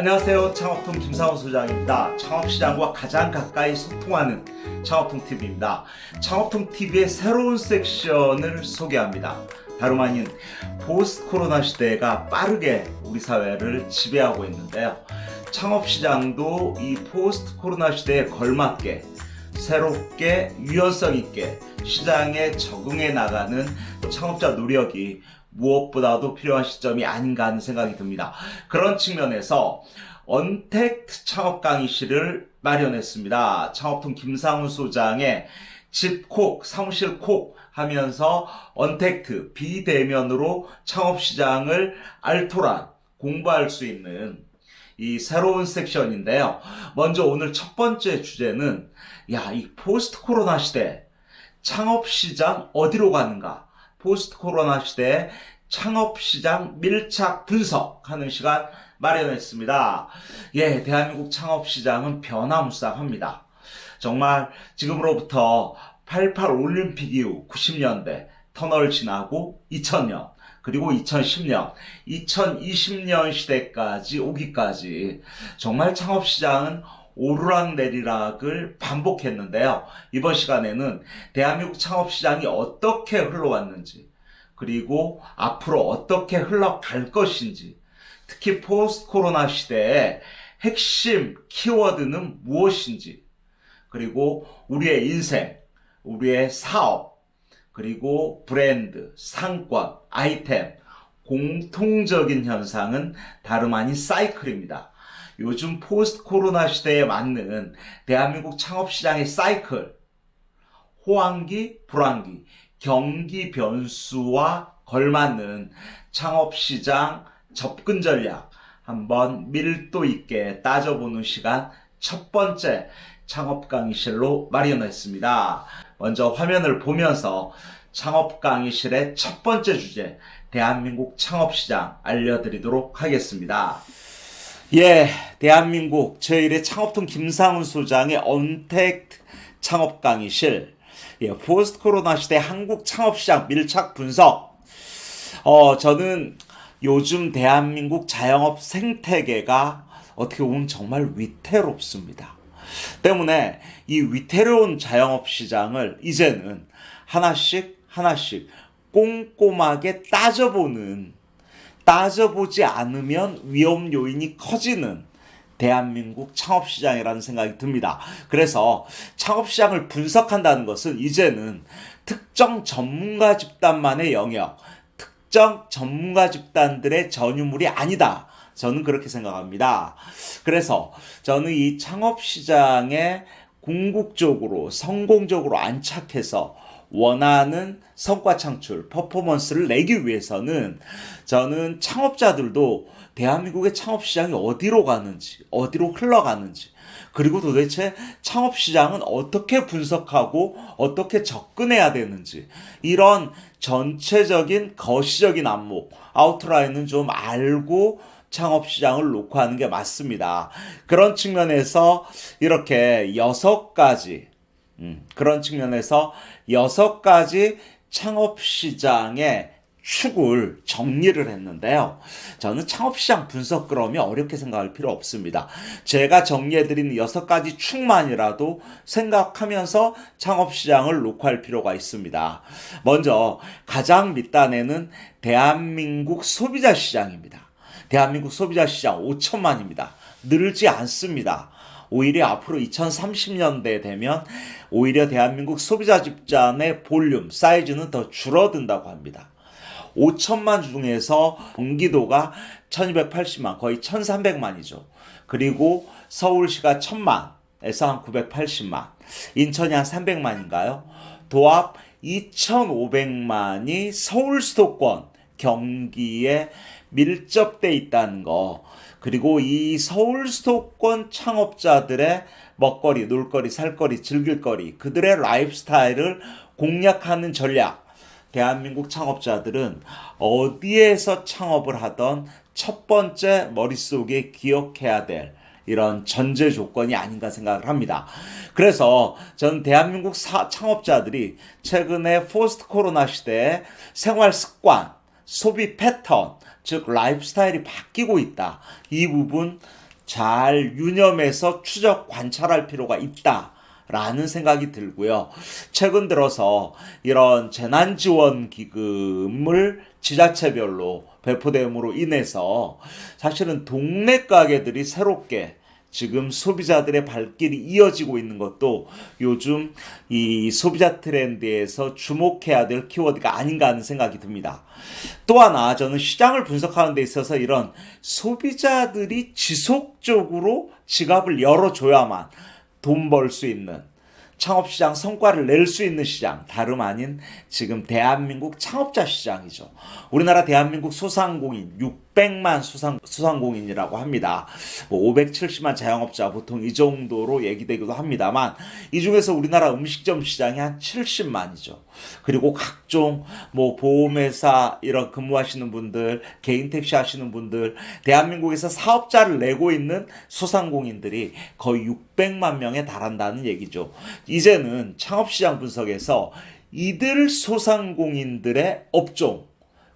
안녕하세요. 창업통 김상훈 소장입니다. 창업시장과 가장 가까이 소통하는 창업통 TV입니다. 창업통 TV의 새로운 섹션을 소개합니다. 다름 아닌 포스트 코로나 시대가 빠르게 우리 사회를 지배하고 있는데요. 창업시장도 이 포스트 코로나 시대에 걸맞게 새롭게 유연성 있게 시장에 적응해 나가는 창업자 노력이 무엇보다도 필요한 시점이 아닌가 하는 생각이 듭니다. 그런 측면에서 언택트 창업 강의실을 마련했습니다. 창업통 김상훈 소장의 집콕, 사무실 콕 하면서 언택트, 비대면으로 창업시장을 알토란 공부할 수 있는 이 새로운 섹션인데요. 먼저 오늘 첫 번째 주제는 야, 이 포스트 코로나 시대 창업시장 어디로 가는가? 포스트 코로나 시대 창업시장 밀착 분석하는 시간 마련했습니다. 예, 대한민국 창업시장은 변화무쌍합니다. 정말 지금으로부터 88 올림픽 이후 90년대 터널 지나고 2000년 그리고 2010년, 2020년 시대까지 오기까지 정말 창업시장은 오르락내리락을 반복했는데요. 이번 시간에는 대한민국 창업시장이 어떻게 흘러왔는지 그리고 앞으로 어떻게 흘러갈 것인지 특히 포스트 코로나 시대의 핵심 키워드는 무엇인지 그리고 우리의 인생, 우리의 사업, 그리고 브랜드, 상권, 아이템, 공통적인 현상은 다름 아닌 사이클입니다. 요즘 포스트 코로나 시대에 맞는 대한민국 창업시장의 사이클, 호황기, 불황기, 경기 변수와 걸맞는 창업시장 접근 전략 한번 밀도 있게 따져보는 시간 첫 번째 창업 강의실로 마련했습니다. 먼저 화면을 보면서 창업 강의실의 첫 번째 주제 대한민국 창업시장 알려드리도록 하겠습니다. 예, 대한민국 제1의 창업통 김상훈 소장의 언택트 창업 강의실 예, 포스트 코로나 시대 한국 창업시장 밀착 분석 어, 저는 요즘 대한민국 자영업 생태계가 어떻게 보면 정말 위태롭습니다. 때문에 이 위태로운 자영업 시장을 이제는 하나씩 하나씩 꼼꼼하게 따져보는 따져보지 않으면 위험 요인이 커지는 대한민국 창업시장이라는 생각이 듭니다. 그래서 창업시장을 분석한다는 것은 이제는 특정 전문가 집단만의 영역, 특정 전문가 집단들의 전유물이 아니다. 저는 그렇게 생각합니다. 그래서 저는 이 창업시장에 궁극적으로 성공적으로 안착해서 원하는 성과 창출, 퍼포먼스를 내기 위해서는 저는 창업자들도 대한민국의 창업 시장이 어디로 가는지, 어디로 흘러가는지, 그리고 도대체 창업 시장은 어떻게 분석하고 어떻게 접근해야 되는지, 이런 전체적인 거시적인 안목, 아우트라인은 좀 알고 창업 시장을 놓고 하는 게 맞습니다. 그런 측면에서 이렇게 여섯 가지, 음, 그런 측면에서 여섯 가지 창업시장의 축을 정리를 했는데요. 저는 창업시장 분석 그러면 어렵게 생각할 필요 없습니다. 제가 정리해드린 여섯 가지 축만이라도 생각하면서 창업시장을 놓고할 필요가 있습니다. 먼저 가장 밑단에는 대한민국 소비자 시장입니다. 대한민국 소비자 시장 5천만입니다. 늘지 않습니다. 오히려 앞으로 2030년대 되면 오히려 대한민국 소비자 집단의 볼륨, 사이즈는 더 줄어든다고 합니다. 5천만 중에서 경기도가 1280만, 거의 1300만이죠. 그리고 서울시가 1000만에서 한 980만, 인천이 한 300만인가요? 도합 2500만이 서울 수도권 경기에 밀접돼 있다는 거. 그리고 이 서울 수도권 창업자들의 먹거리, 놀거리, 살거리, 즐길거리, 그들의 라이프스타일을 공략하는 전략. 대한민국 창업자들은 어디에서 창업을 하던 첫 번째 머릿속에 기억해야 될 이런 전제 조건이 아닌가 생각을 합니다. 그래서 전 대한민국 사, 창업자들이 최근에 포스트 코로나 시대에 생활 습관, 소비 패턴, 즉 라이프 스타일이 바뀌고 있다. 이 부분 잘 유념해서 추적 관찰할 필요가 있다. 라는 생각이 들고요. 최근 들어서 이런 재난지원 기금을 지자체별로 배포됨으로 인해서 사실은 동네 가게들이 새롭게 지금 소비자들의 발길이 이어지고 있는 것도 요즘 이 소비자 트렌드에서 주목해야 될 키워드가 아닌가 하는 생각이 듭니다. 또 하나 저는 시장을 분석하는 데 있어서 이런 소비자들이 지속적으로 지갑을 열어줘야만 돈 벌 수 있는 창업시장 성과를 낼 수 있는 시장 다름 아닌 지금 대한민국 창업자 시장이죠. 우리나라 대한민국 소상공인 600만 수상, 수상공인이라고 합니다. 뭐 570만 자영업자 보통 이 정도로 얘기되기도 합니다만 이 중에서 우리나라 음식점 시장이 한 70만이죠. 그리고 각종 뭐 보험회사 이런 근무하시는 분들, 개인 택시 하시는 분들, 대한민국에서 사업자를 내고 있는 소상공인들이 거의 600만 명에 달한다는 얘기죠. 이제는 창업시장 분석에서 이들 소상공인들의 업종,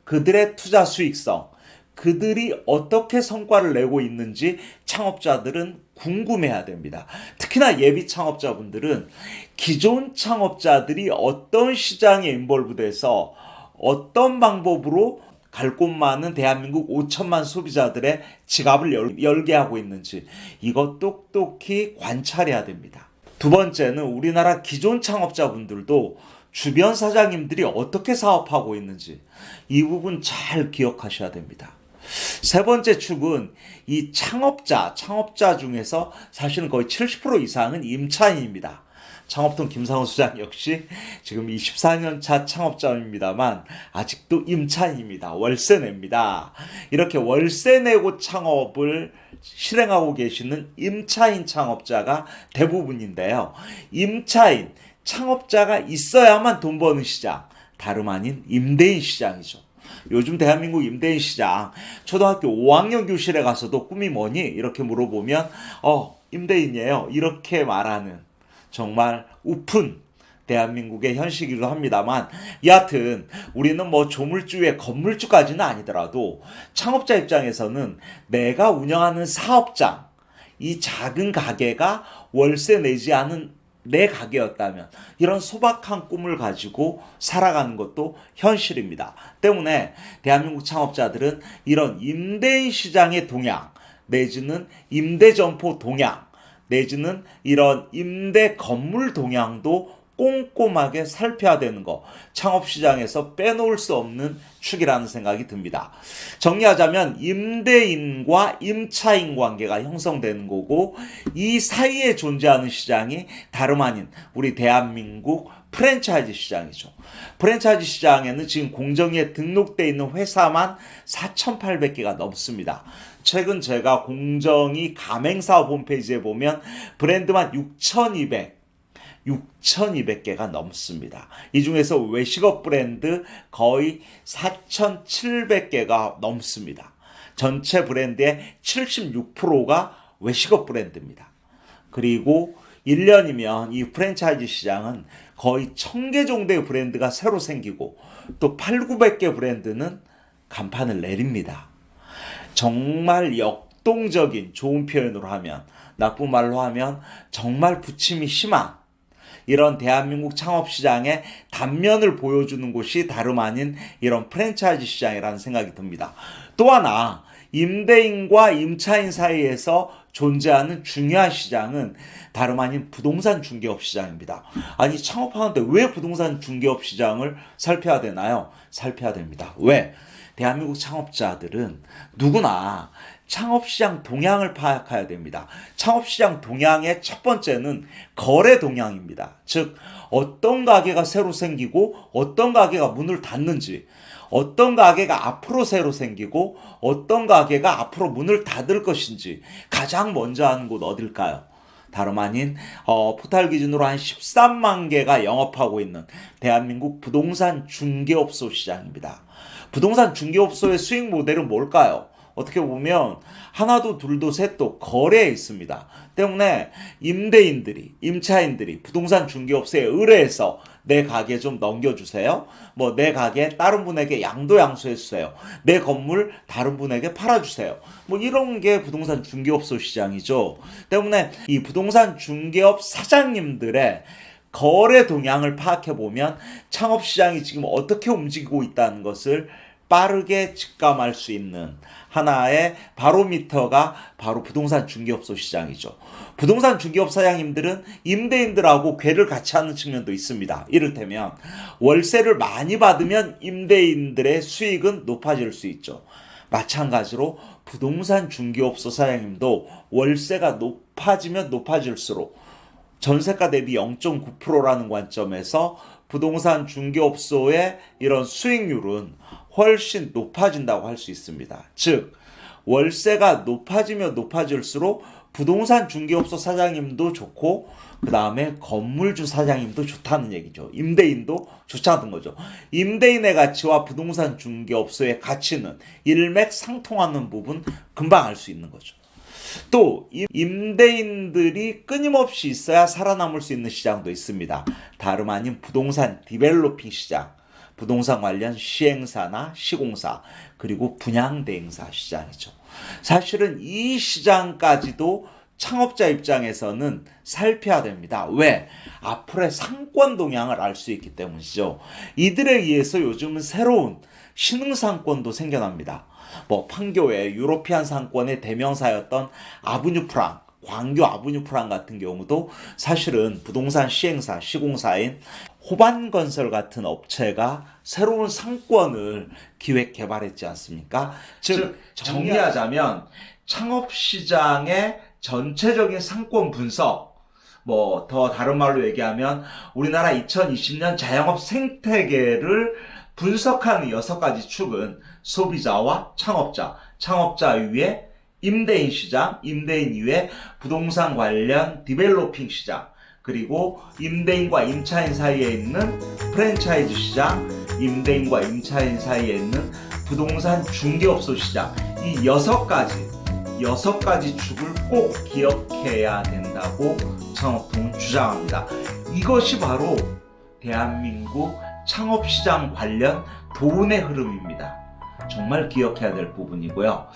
그들의 투자 수익성, 그들이 어떻게 성과를 내고 있는지 창업자들은 궁금해야 됩니다. 특히나 예비 창업자분들은 기존 창업자들이 어떤 시장에 인볼브돼서 어떤 방법으로 갈 곳 많은 대한민국 5천만 소비자들의 지갑을 열, 열게 하고 있는지 이것 똑똑히 관찰해야 됩니다. 두 번째는 우리나라 기존 창업자분들도 주변 사장님들이 어떻게 사업하고 있는지 이 부분 잘 기억하셔야 됩니다. 세 번째 축은 이 창업자, 창업자 중에서 사실은 거의 70% 이상은 임차인입니다. 창업통 김상훈 수장 역시 지금 24년 차 창업자입니다만 아직도 임차인입니다. 월세 냅니다. 이렇게 월세 내고 창업을 실행하고 계시는 임차인 창업자가 대부분인데요. 임차인, 창업자가 있어야만 돈 버는 시장, 다름 아닌 임대인 시장이죠. 요즘 대한민국 임대인 시장 초등학교 5학년 교실에 가서도 꿈이 뭐니? 이렇게 물어보면 어 임대인이에요. 이렇게 말하는 정말 우픈 대한민국의 현실이기도 합니다만 여하튼 우리는 뭐 조물주의 건물주까지는 아니더라도 창업자 입장에서는 내가 운영하는 사업장 이 작은 가게가 월세 내지 않은 내 가게였다면 이런 소박한 꿈을 가지고 살아가는 것도 현실입니다. 때문에 대한민국 창업자들은 이런 임대인 시장의 동향 내지는 임대 점포 동향 내지는 이런 임대 건물 동향도 꼼꼼하게 살펴야 되는 거 창업시장에서 빼놓을 수 없는 축이라는 생각이 듭니다. 정리하자면 임대인과 임차인 관계가 형성되는 거고 이 사이에 존재하는 시장이 다름 아닌 우리 대한민국 프랜차이즈 시장이죠. 프랜차이즈 시장에는 지금 공정위에 등록돼 있는 회사만 4,800개가 넘습니다. 최근 제가 공정위 가맹사업 홈페이지에 보면 브랜드만 6,200 6,200개가 넘습니다. 이 중에서 외식업 브랜드 거의 4,700개가 넘습니다. 전체 브랜드의 76%가 외식업 브랜드입니다. 그리고 1년이면 이 프랜차이즈 시장은 거의 1000개 정도의 브랜드가 새로 생기고 또 8, 900개 브랜드는 간판을 내립니다. 정말 역동적인 좋은 표현으로 하면 나쁜 말로 하면 정말 부침이 심한 이런 대한민국 창업 시장의 단면을 보여주는 곳이 다름 아닌 이런 프랜차이즈 시장이라는 생각이 듭니다. 또 하나 임대인과 임차인 사이에서 존재하는 중요한 시장은 다름 아닌 부동산 중개업 시장입니다. 아니 창업하는데 왜 부동산 중개업 시장을 살펴야 되나요? 살펴야 됩니다. 왜? 대한민국 창업자들은 누구나 창업시장 동향을 파악해야 됩니다. 창업시장 동향의 첫 번째는 거래 동향입니다. 즉, 어떤 가게가 새로 생기고 어떤 가게가 문을 닫는지, 어떤 가게가 앞으로 새로 생기고 어떤 가게가 앞으로 문을 닫을 것인지 가장 먼저 하는 곳 어딜까요? 다름 아닌 어, 포탈 기준으로 한 13만 개가 영업하고 있는 대한민국 부동산 중개업소 시장입니다. 부동산 중개업소의 수익 모델은 뭘까요? 어떻게 보면 하나도 둘도 셋도 거래에 있습니다. 때문에 임대인들이 임차인들이 부동산 중개업소에 의뢰해서 내 가게 좀 넘겨주세요. 뭐 내 가게 다른 분에게 양도 양수해 주세요. 내 건물 다른 분에게 팔아주세요. 뭐 이런 게 부동산 중개업소 시장이죠. 때문에 이 부동산 중개업 사장님들의 거래 동향을 파악해 보면 창업 시장이 지금 어떻게 움직이고 있다는 것을 빠르게 직감할 수 있는 하나의 바로미터가 바로 부동산 중개업소 시장이죠. 부동산 중개업 사장님들은 임대인들하고 궤를 같이 하는 측면도 있습니다. 이를테면 월세를 많이 받으면 임대인들의 수익은 높아질 수 있죠. 마찬가지로 부동산 중개업소 사장님도 월세가 높아지면 높아질수록 전세가 대비 0.9%라는 관점에서 부동산 중개업소의 이런 수익률은 훨씬 높아진다고 할 수 있습니다. 즉, 월세가 높아지면 높아질수록 부동산 중개업소 사장님도 좋고, 그 다음에 건물주 사장님도 좋다는 얘기죠. 임대인도 좋다는 거죠. 임대인의 가치와 부동산 중개업소의 가치는 일맥상통하는 부분 금방 알 수 있는 거죠. 또 임대인들이 끊임없이 있어야 살아남을 수 있는 시장도 있습니다. 다름 아닌 부동산 디벨로핑 시장, 부동산 관련 시행사나 시공사, 그리고 분양대행사 시장이죠. 사실은 이 시장까지도 창업자 입장에서는 살펴야 됩니다. 왜? 앞으로의 상권 동향을 알 수 있기 때문이죠. 이들에 의해서 요즘은 새로운 신흥 상권도 생겨납니다. 뭐 판교의 유로피안 상권의 대명사였던 아브뉴 프랑, 광교 아브뉴 프랑 같은 경우도 사실은 부동산 시행사, 시공사인 호반건설 같은 업체가 새로운 상권을 기획 개발했지 않습니까? 즉 정리하자면 창업 시장의 전체적인 상권 분석 뭐 더 다른 말로 얘기하면 우리나라 2020년 자영업 생태계를 분석하는 여섯 가지 축은 소비자와 창업자, 창업자 위에 임대인 시장, 임대인 이후에 부동산 관련 디벨로핑 시장, 그리고 임대인과 임차인 사이에 있는 프랜차이즈 시장, 임대인과 임차인 사이에 있는 부동산 중개업소 시장, 이 여섯 가지, 여섯 가지 축을 꼭 기억해야 된다고 창업통은 주장합니다. 이것이 바로 대한민국 창업시장 관련 돈의 흐름입니다. 정말 기억해야 될 부분이고요.